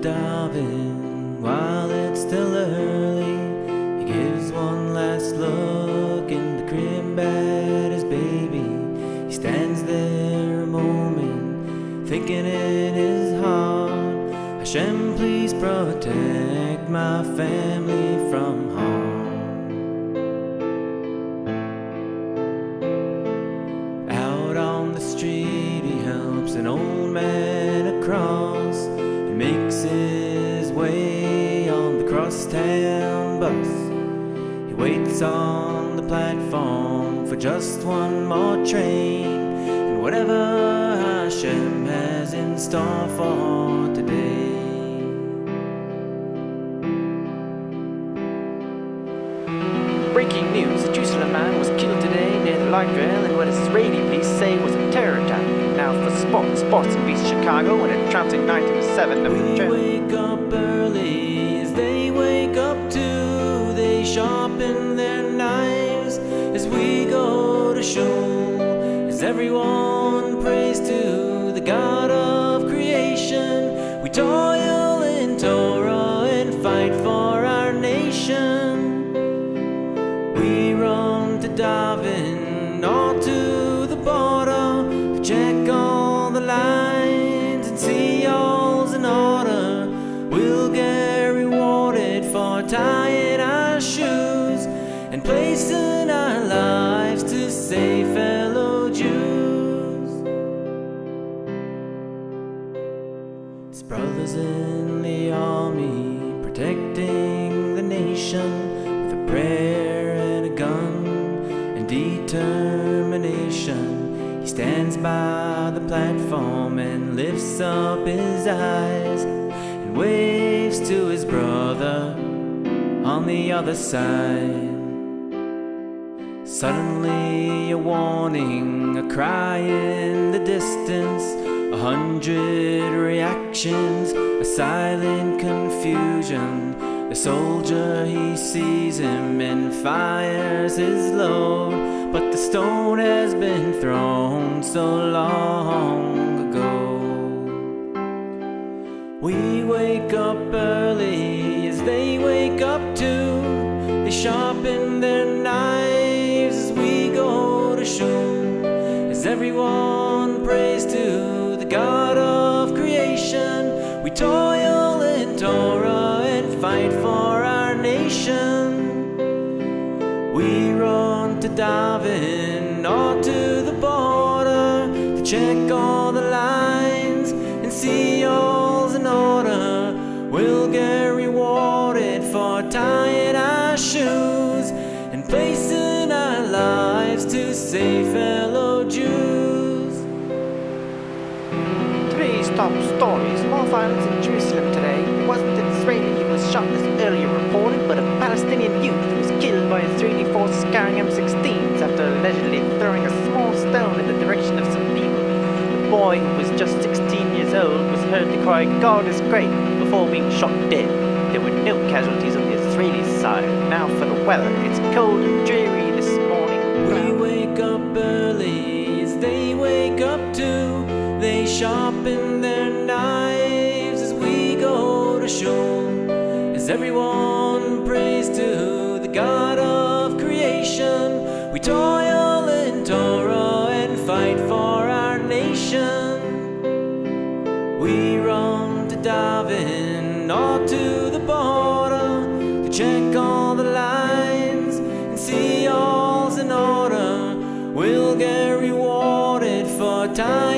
Daven while it's still early. He gives one last look in the crib at his baby. He stands there a moment, thinking in his heart, Hashem, please protect my family the bus. He waits on the platform for just one more train and whatever Hashem has in store for today. Breaking news, a Jerusalem man was killed today near the light rail in what Israeli police say was a terror attack. Now for sports, sports in East Chicago and a trouncing 97 of the. Wake up early as they wake up too. They sharpen their knives as we go to shul. As everyone prays to the God of creation, we toil in Torah and fight for our nation. We run to daven and placing our lives to save fellow Jews. His brothers in the army protecting the nation with a prayer and a gun and determination. He stands by the platform and lifts up his eyes and waves to his brother on the other side. Suddenly, a warning, a cry in the distance, a hundred reactions, a silent confusion. The soldier he sees him and fires his load, but the stone has been thrown so long ago. We wake up early as they wake up too. They sharpen their As everyone prays to the God of creation, we toil in Torah and fight for our nation. We run to daven or to the border to check all the lines and see all's in order. We'll get top stories, more violence in Jerusalem today. It wasn't an Israeli who was shot as earlier reported, but a Palestinian youth who was killed by Israeli forces carrying M16s after allegedly throwing a small stone in the direction of some people. The boy, who was just 16 years old, was heard to cry, God is great, before being shot dead. There were no casualties on the Israeli side. Now for the weather. It's cold and dreary this morning. We wake up early as they wake up too. They sharpen we toil in Torah and fight for our nation. We roam to daven or to the border to check all the lines and see all's in order. We'll get rewarded for tying